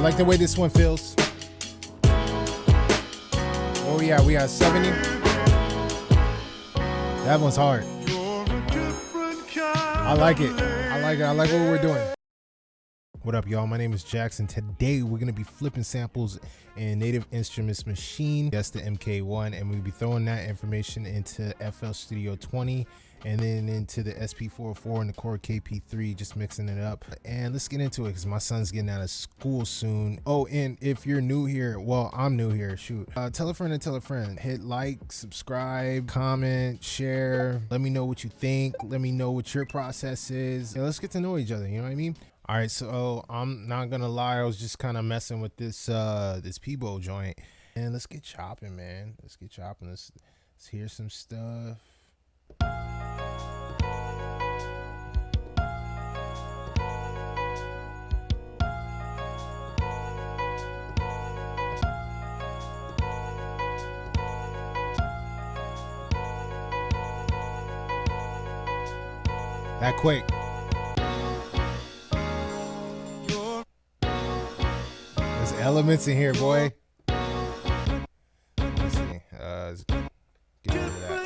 like the way this one feels. Oh yeah, we got 70. That one's hard. I like it. I like it. I like what we're doing. What up, y'all? My name is Jackson. Today we're gonna be flipping samples in Native Instruments Maschine. That's the MK1, and we'll be throwing that information into FL Studio 20 and then into the SP404 and the Korg KP3, just mixing it up. And let's get into it because my son's getting out of school soon. Oh, and if you're new here, well, I'm new here. Shoot, uh, tell a friend and tell a friend. Hit like, subscribe, comment, share. Let me know what you think. Let me know what your process is. And let's get to know each other. You know what I mean? All right, so I'm not gonna lie, I was just kind of messing with this uh this Peebo joint, and let's get chopping, man. Let's get chopping. Let's let's hear some stuff. That quick. There's elements in here, boy. Let's see. Uh, let's get rid of that.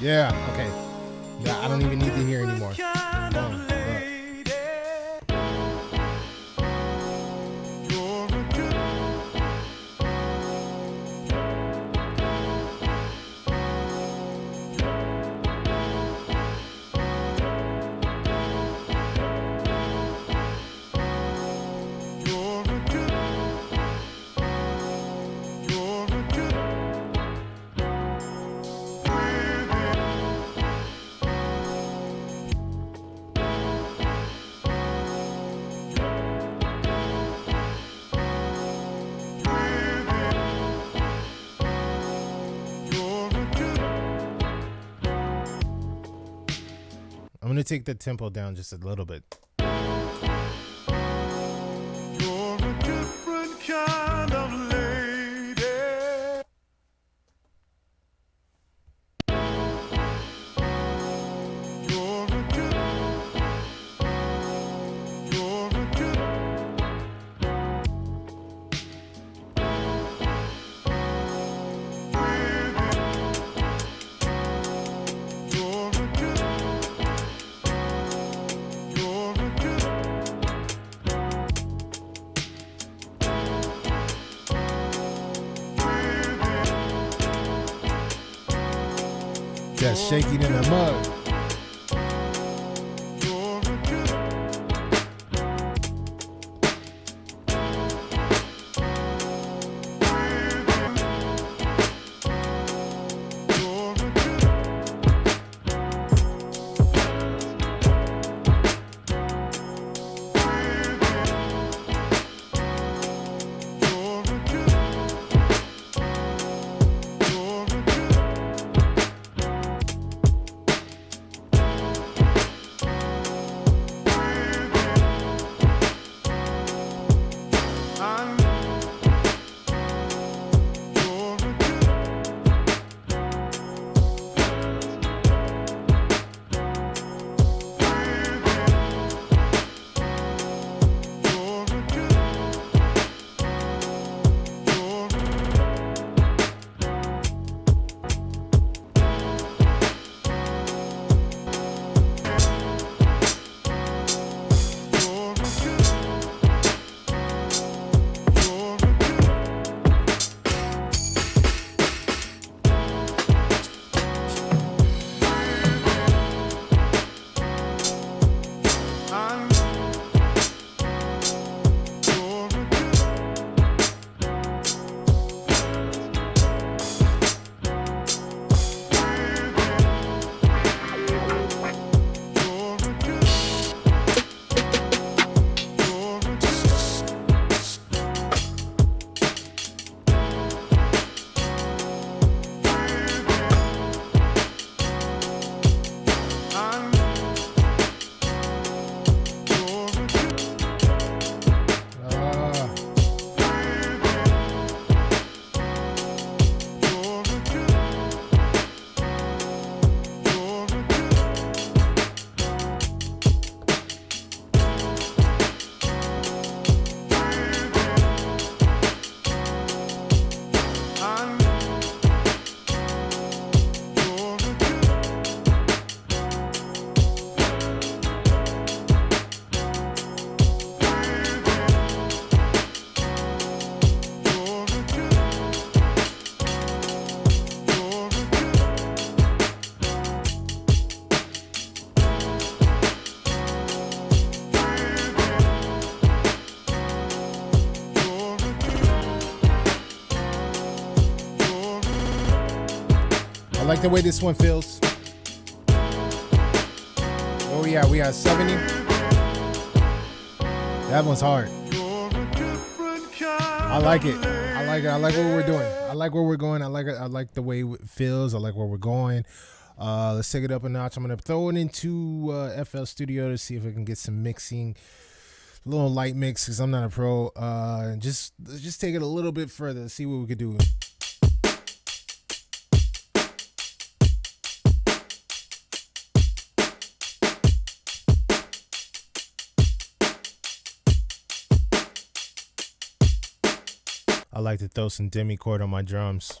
Yeah, okay. Yeah, I don't even need to hear anymore. I'm gonna take the tempo down just a little bit. Just shaking in the mug. Like the way this one feels. Oh yeah. We at 70. That one's hard. I like it. I like it. I like what we're doing. I like where we're going. I like it. I like the way it feels. I like where we're going. Uh, let's take it up a notch. I'm gonna throw it into uh, FL Studio to see if I can get some mixing, a little light mix because I'm not a pro. Uh, just just take it a little bit further. See what we could do. I like to throw some demi chord on my drums.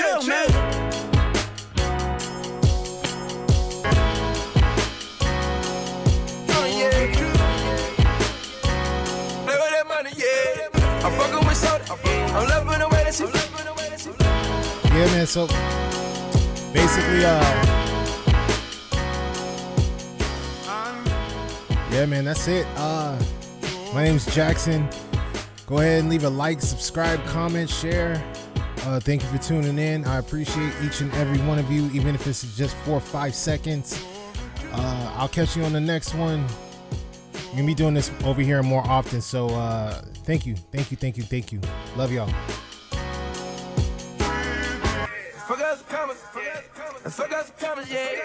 Chill, chill, man. Yeah, man. So basically, uh, yeah, man. That's it. Uh, my name's Jackson. Go ahead and leave a like, subscribe, comment, share. Uh, thank you for tuning in. I appreciate each and every one of you, even if it's just four or five seconds. Uh, I'll catch you on the next one. We're gonna be doing this over here more often. So uh, thank you, thank you, thank you, thank you. Love y'all. Fuck us coming, fuck us coming, yeah.